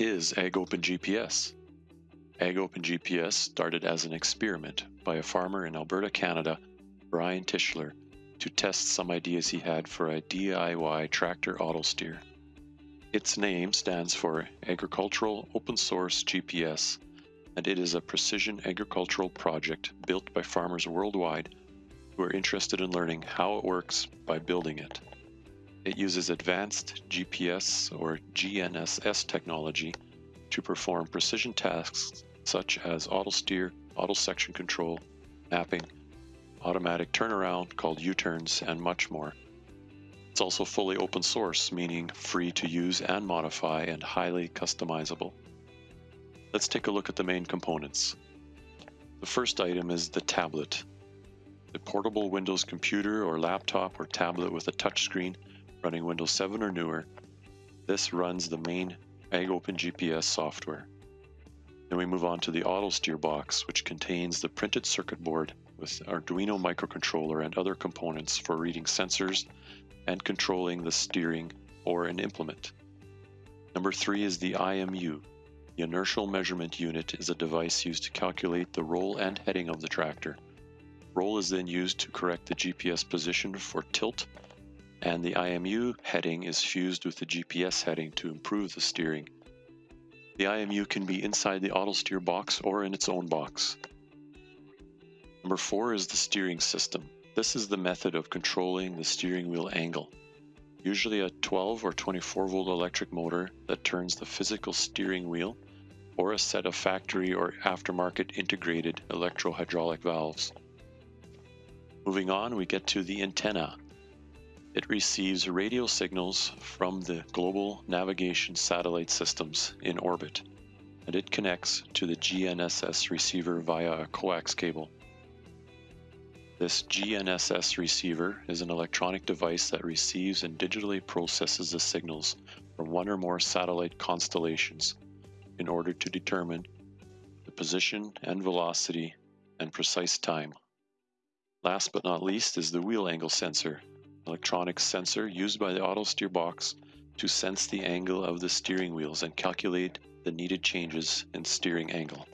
is AgOpen GPS? AgOpen GPS started as an experiment by a farmer in Alberta, Canada, Brian Tischler, to test some ideas he had for a DIY tractor auto steer. Its name stands for Agricultural Open Source GPS, and it is a precision agricultural project built by farmers worldwide who are interested in learning how it works by building it. It uses advanced GPS or GNSS technology to perform precision tasks such as auto steer, auto section control, mapping, automatic turnaround called U-turns, and much more. It's also fully open source, meaning free to use and modify and highly customizable. Let's take a look at the main components. The first item is the tablet. The portable Windows computer or laptop or tablet with a touchscreen running Windows 7 or newer. This runs the main AgOpen GPS software. Then we move on to the auto steer box, which contains the printed circuit board with Arduino microcontroller and other components for reading sensors and controlling the steering or an implement. Number three is the IMU. The inertial measurement unit is a device used to calculate the roll and heading of the tractor. Roll is then used to correct the GPS position for tilt, and the IMU heading is fused with the GPS heading to improve the steering. The IMU can be inside the auto steer box or in its own box. Number four is the steering system. This is the method of controlling the steering wheel angle. Usually a 12 or 24 volt electric motor that turns the physical steering wheel or a set of factory or aftermarket integrated electro-hydraulic valves. Moving on, we get to the antenna. It receives radio signals from the global navigation satellite systems in orbit, and it connects to the GNSS receiver via a coax cable. This GNSS receiver is an electronic device that receives and digitally processes the signals from one or more satellite constellations in order to determine the position and velocity and precise time. Last but not least is the wheel angle sensor, electronic sensor used by the auto steer box to sense the angle of the steering wheels and calculate the needed changes in steering angle.